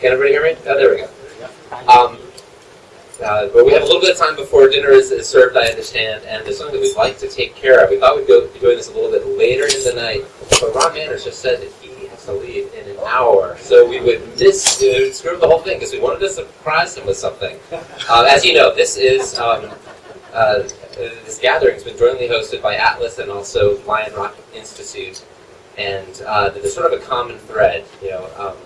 Can everybody hear me? Oh, there we go. Um, uh, but we have a little bit of time before dinner is, is served, I understand, and there's something that we'd like to take care of. We thought we'd go, be doing this a little bit later in the night, but Ron Manners just said that he has to leave in an hour, so we would miss, uh, would screw up the whole thing because we wanted to surprise him with something. Uh, as you know, this is um, uh, this gathering has been jointly hosted by Atlas and also Lion Rock Institute. And uh, there's sort of a common thread. You know, um,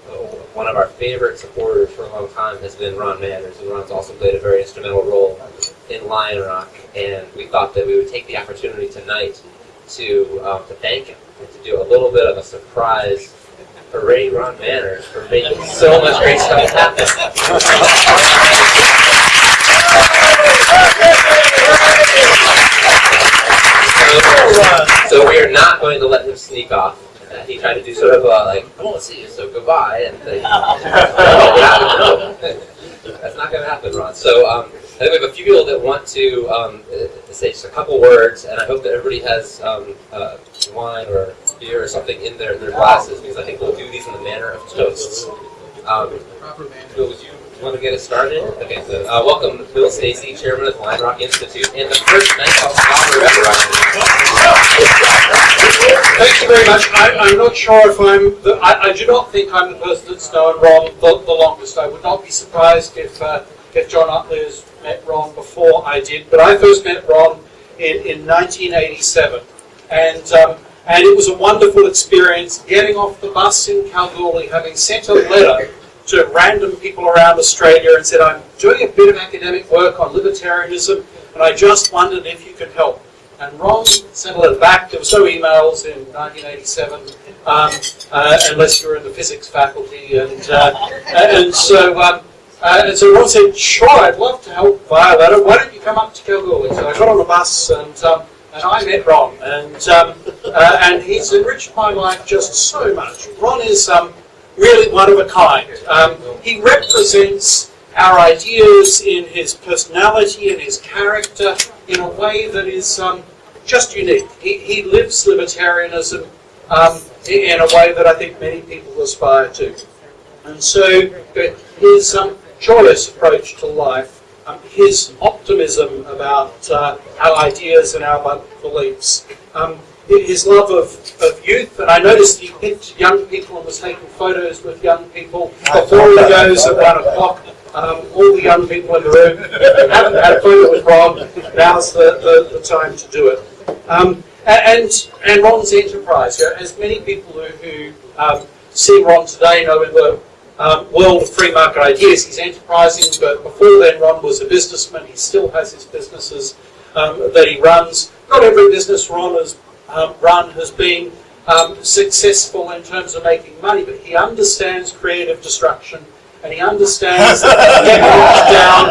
one of our favorite supporters for a long time has been Ron Manners, and Ron's also played a very instrumental role in Lion Rock. And we thought that we would take the opportunity tonight to um, to thank him and to do a little bit of a surprise parade Ron Manners for making so much great stuff happen. So, so we are not going to let him sneak off. Uh, he tried to do sort of a, like, I want to see you, so goodbye. And they, no, that's not going to happen, Ron. So um, I think we have a few people that want to um, uh, say just a couple words, and I hope that everybody has um, uh, wine or beer or something in their, their glasses, because I think we'll do these in the manner of toasts. Um, Bill, would you want to get us started? Okay, so uh, welcome Bill Stacey, Chairman of the Lion Rock Institute, and the first Night Nighthawk Scholar ever. Thank you very much. I, am not sure if I'm, the, I, I, do not think I'm the person that's known Ron the, the longest. I would not be surprised if, uh, if John Utley has met Ron before I did, but I first met Ron in, in 1987. And um, and it was a wonderful experience getting off the bus in Kalgoorlie, having sent a letter to random people around Australia and said, I'm doing a bit of academic work on libertarianism, and I just wondered if you could help. And Ron sent a letter back. There were no emails in 1987, um, uh, unless you were in the physics faculty. And, uh, and so um, uh, and so Ron said, sure, I'd love to help via letter. Why don't you come up to Kalgoorlie? So I got on the bus and um, and I met Ron, and um, uh, and he's enriched my life just so much. Ron is um, really one of a kind. Um, he represents our ideas in his personality and his character in a way that is um, just unique. He, he lives libertarianism um, in a way that I think many people aspire to. And so his um, joyous approach to life um, his optimism about uh, our ideas and our beliefs. Um, his love of, of youth, and I noticed he picked young people and was taking photos with young people before he goes at one o'clock. Um, all the young people in the room haven't had a photo with Ron. Now's the, the, the time to do it. Um, and and Ron's enterprise. You know, as many people who, who um, see Ron today know in the um, world of free market ideas. He's enterprising, but before then, Ron was a businessman. He still has his businesses um, that he runs. Not every business Ron has um, run has been um, successful in terms of making money, but he understands creative destruction. And he understands that you get down,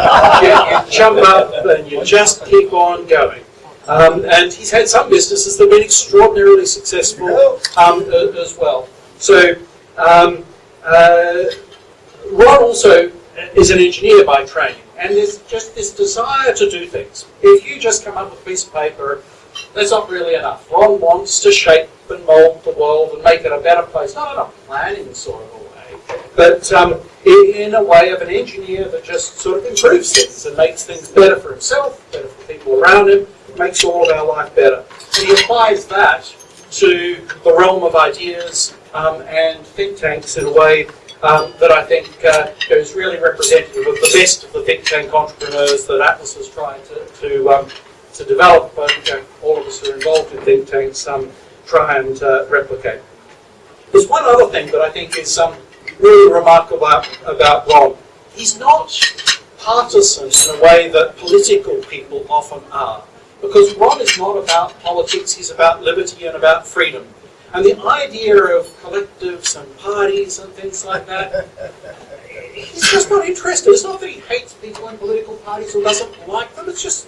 you, you jump up, and you just keep on going. Um, and he's had some businesses that have been extraordinarily successful um, as well. So um, uh, Ron also is an engineer by training, and there's just this desire to do things. If you just come up with a piece of paper, that's not really enough. Ron wants to shape and mould the world and make it a better place, not in a planning sort of a way, but um, in a way of an engineer that just sort of improves things and makes things better for himself, better for people around him, makes all of our life better. And he applies that to the realm of ideas um, and think tanks in a way um, that I think uh, is really representative of the best of the think tank entrepreneurs that Atlas is trying to, to, um, to develop. And you know, all of us who are involved in think tanks um, try and uh, replicate. There's one other thing that I think is um, really remarkable about, Ron. He's not partisan in a way that political people often are. Because Ron is not about politics, he's about liberty and about freedom. And the idea of collectives and parties and things like that, he's just not interested. It's not that he hates people in political parties or doesn't like them, it's just,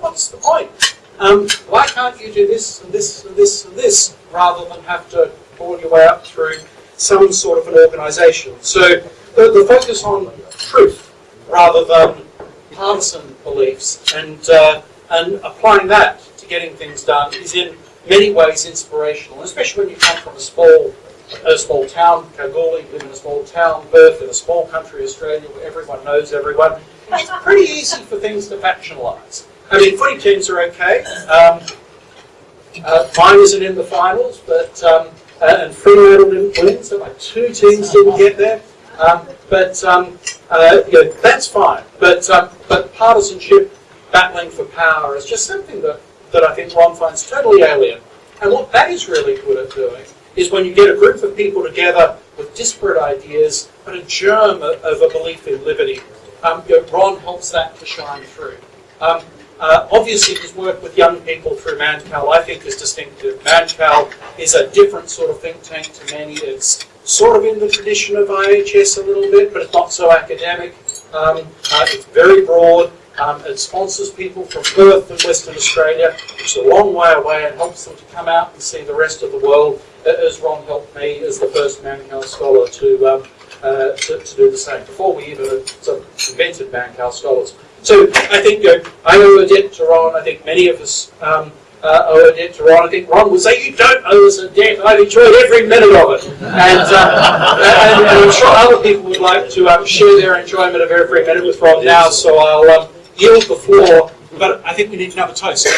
what's the point? Um, why can't you do this and this and this and this rather than have to pull your way up through some sort of an organisation? So the, the, focus on truth rather than partisan beliefs and, uh, and applying that to getting things done is in many ways inspirational, especially when you come from a small a small town, Kalgoorlie, live in a small town, Perth in a small country, Australia, where everyone knows everyone. It's pretty easy for things to factionalise. I mean, footy teams are okay. Um, uh, mine isn't in the finals, but um, uh, and Fremantle didn't win, so my two teams didn't get there. Um, but um, uh, that's fine. But um, but partisanship, battling for power, is just something that, that I think Ron finds totally alien. And what that is really good at doing is when you get a group of people together with disparate ideas, but a germ of, of a belief in liberty. Um, you know, Ron helps that to shine through. Uh, obviously, his work with young people through Mannkal, I think, is distinctive. Mannkal is a different sort of think tank to many. It's sort of in the tradition of IHS a little bit, but it's not so academic. Um, uh, it's very broad. Um, it sponsors people from Perth and Western Australia, which is a long way away, and helps them to come out and see the rest of the world, uh, as Ron helped me as the first Mannkal scholar to, um, uh, to, to, do the same, before we even of invented Mannkal scholars. So I think you know, I owe a debt to Ron. I think many of us um, uh, owe a debt to Ron. I think Ron would say, "You don't owe us a debt. I've enjoyed every minute of it," and, uh, and, and I'm sure other people would like to um, share their enjoyment of every minute with Ron now. So I'll um, yield the floor. But I think we need another toast. This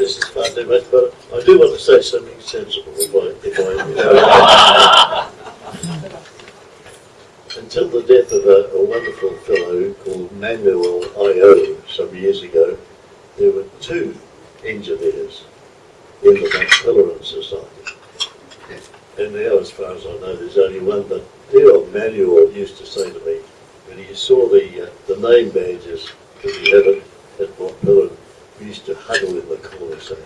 is fun, but I do want to say something sensible if I, if I Until the death of a, a wonderful fellow called Manuel Ayau some years ago, there were two engineers in the Mont Pelerin Society. And now, as far as I know, there's only one, but dear old Manuel used to say to me, when he saw the, uh, the name badges that we had at, at Mont Pelerin, we used to huddle in the corner saying,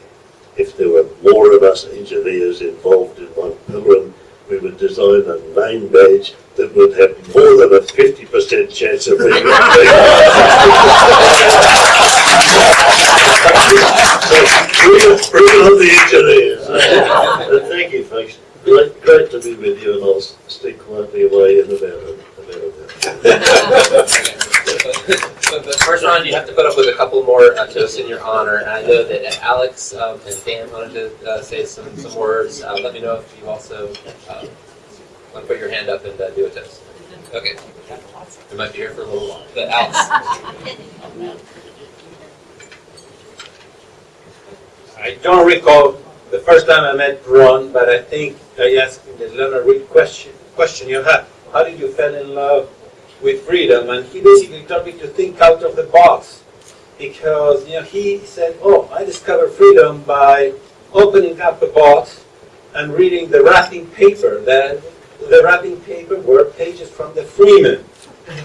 if there were more of us engineers involved in pillar, we would design a name badge that would have more than a 50% chance of being so, bring on the engineers. Thank you, folks. Great, great to be with you, and I'll stay quietly away in about a, about a first round, you have to put up with a couple more uh, toasts in your honor. And I know that Alex um, and Dan wanted to uh, say some, some words. Uh, let me know if you also uh, want to put your hand up and uh, do a toast. Okay. We might be here for a little while. But Alex. I don't recall the first time I met Ron, but I think I asked him the Leonard Read question, question you had. How did you fall in love with freedom? And he basically told me to think out of the box. Because, you know, he said, oh, I discovered freedom by opening up the box and reading the wrapping paper. That the wrapping paper were pages from the Freeman.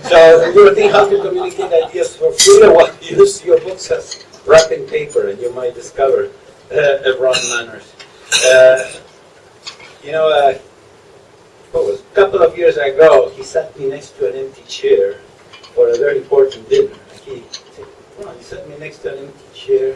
So you thinking how to communicate ideas for freedom, well, use your books as wrapping paper and you might discover uh, Ron Manners. Uh, you know, uh, was a couple of years ago, he sat me next to an empty chair for a very important dinner. He said, he sat me next to an empty chair.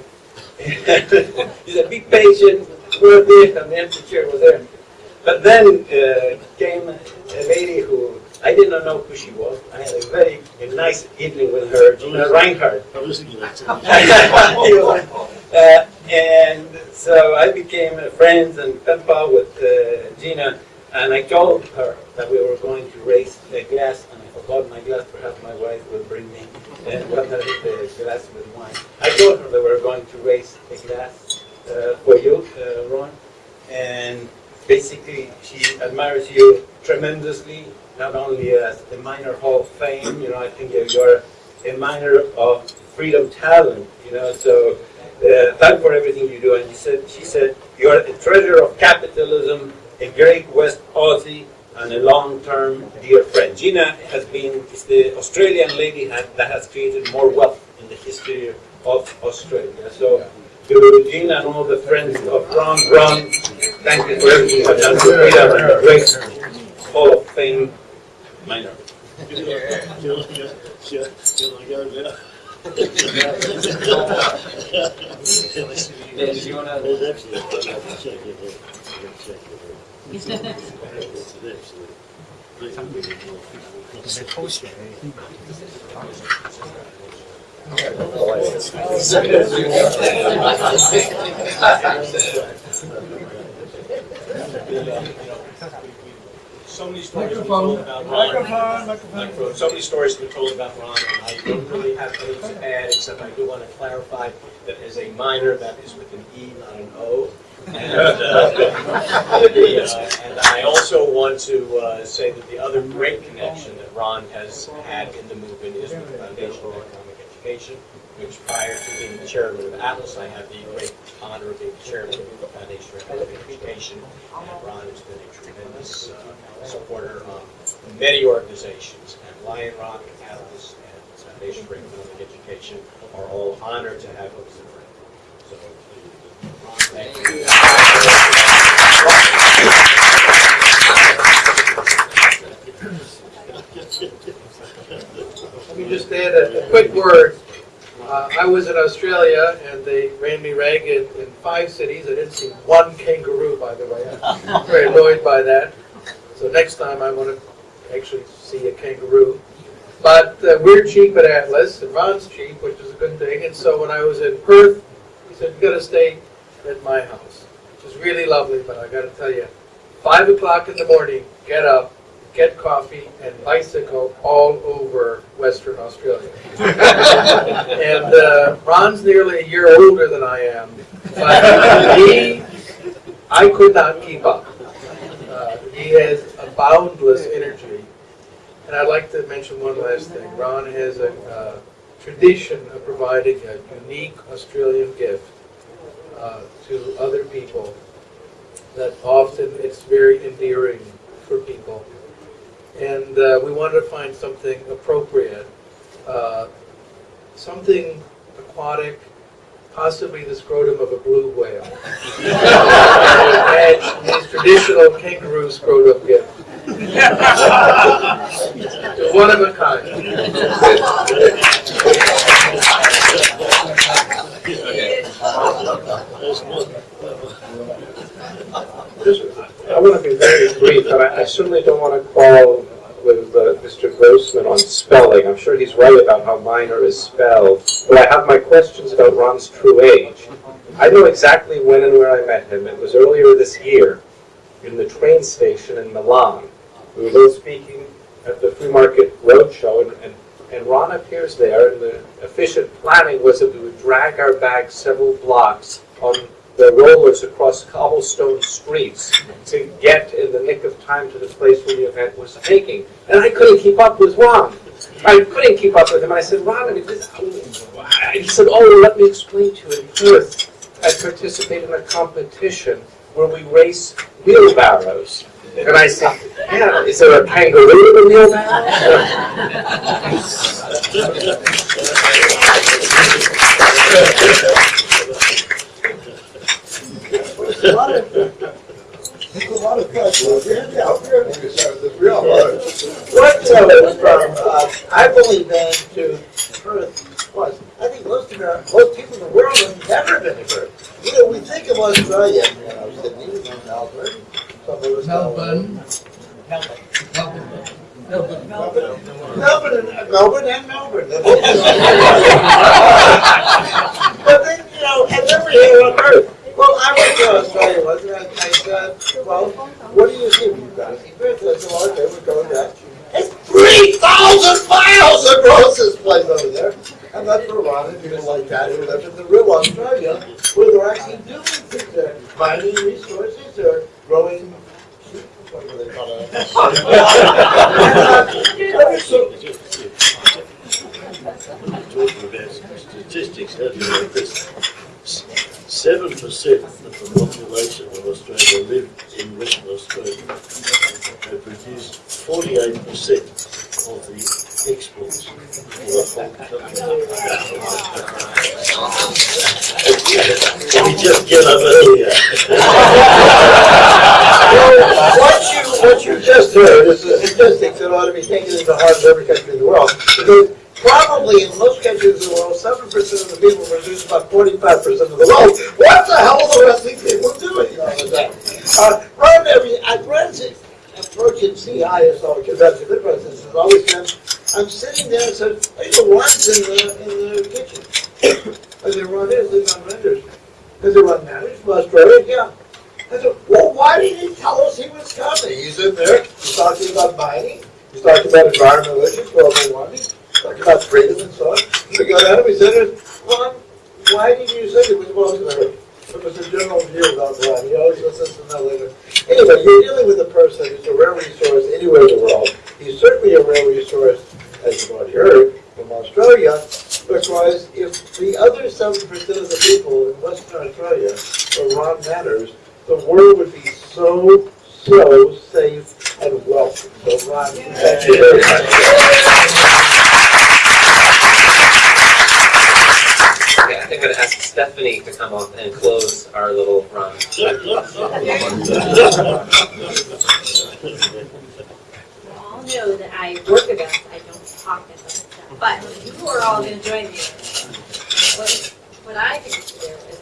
He's a big patient, we're there, and the empty chair was empty. But then uh, came a lady who I did not know who she was. I had a very a nice evening with her, Gina Rinehart. I was thinking that. uh, and so I became friends and pen pal with uh, Gina, and I told her that we were going to raise a glass, and I forgot my glass. Perhaps my wife will bring me and uh, the glass with wine. I told her that we were going to raise a glass uh, for you, uh, Ron, and basically she admires you tremendously, not only as a Miner Hall of Fame, you know, I think you're a miner of freedom talent, you know, so uh, thank for everything you do. And she said, she said, you're a treasure of capitalism, a great West Aussie, and a long-term dear friend. Gina has been, is the Australian lady that has created more wealth in the history of Australia. So to Gina and all the friends of Ron, Ron, thank you for everything you have done for freedom and a great Hall of Fame miner. Shall I go now? Dan, did you want to? So many stories have told about Ron. Microphone. So many stories have been told about Ron, and I don't really have any to add, except I do want to clarify that as a minor, that is with an E, not an O. And, uh, uh, and I also want to uh, say that the other great connection that Ron has had in the movement is with the Foundation for Economic Education, which prior to being the chairman of Atlas, I had the great honor of being the chairman of the Foundation for Economic Education. And Ron has been a tremendous uh, supporter of many organizations, and Lion Rock, Atlas, and the Foundation for Economic Education are all honored to have him as a friend. So, Ron, thank word. Uh, I was in Australia and they ran me ragged in five cities. I didn't see one kangaroo, by the way. I'm very annoyed by that. So next time I want to actually see a kangaroo. But uh, we're cheap at Atlas and Ron's cheap, which is a good thing. And so when I was in Perth, he said, you got to stay at my house, which is really lovely. But I got to tell you, five o'clock in the morning, get up, get coffee, and bicycle all over Western Australia. and uh, Ron's nearly a year older than I am, but he, I could not keep up. Uh, he has a boundless energy. And I'd like to mention one last thing. Ron has a uh, tradition of providing a unique Australian gift uh, to other people that often it's very endearing for people. And uh, we wanted to find something appropriate, uh, something aquatic, possibly the scrotum of a blue whale. and his traditional kangaroo scrotum gift. One of a kind. Okay. I want to be very brief, and I I certainly don't want to quarrel with uh, Mr. Grossman on spelling. I'm sure he's right about how minor is spelled, but I have my questions about Ron's true age. I know exactly when and where I met him. It was earlier this year in the train station in Milan. We were both speaking at the Free Market Roadshow, and, and, and Ron appears there, and the efficient planning was that we would drag our bags several blocks on the rollers across cobblestone streets to get in the nick of time to the place where the event was taking. And I couldn't keep up with Ron. I couldn't keep up with him. I said, Ron, I mean, this, he said, oh, let me explain to you. In Perth, I participate in a competition where we race wheelbarrows. And I said, yeah, is there a kangaroo in the wheelbarrow? A lot of, a lot of questions. Yeah, we're- we're all right. What, uh, from, I believe been to Perth once. I think most of our, most people in the world have never been to Perth. You know, we think of Australia, you know, Sydney, Melbourne, some of us. know- Melbourne. Melbourne, Melbourne and, Melbourne and Melbourne. But then, you know, and then we're here on Earth. Well, I went to Australia once and I, well, what do you think you've got? Okay, we're going there. It's 3,000 miles across this place over there. And that's for a lot of people like that who live in the real Australia where they're actually doing things. They're mining resources, they're growing What whatever they call it. Talking about statistics earlier, Chris. 7% of the population of Australia live in Western Australia. They produced 48% of the exports of the whole country. We just get over here? what, you, what you just heard is a statistic that ought to be taken into heart in every country in the world. Because one's in the, in the kitchen. I said, Ron is, he's on renders. I said, Manners from Australia, yeah. I said, well, why didn't he tell us he was coming? He's in there, he's talking about mining, he's talking about environmental issues, global warming, talking about freedom and so on. We got him, he said, Ron, why did you say it was well, it was a general view about Ron, he always listens to that later. Anyway, you're dealing with a person who's a rare resource anywhere in the world. He's certainly a rare resource, as you've already heard, from Australia, because if the other seven percent of the people in Western Australia were Ron Manners, the world would be so, so safe and welcome. So Ron, thank you very much. Okay, I think I'm gonna ask Stephanie to come up and close our little run. We all know that I work events, I don't but you are all gonna join me. What, what I to do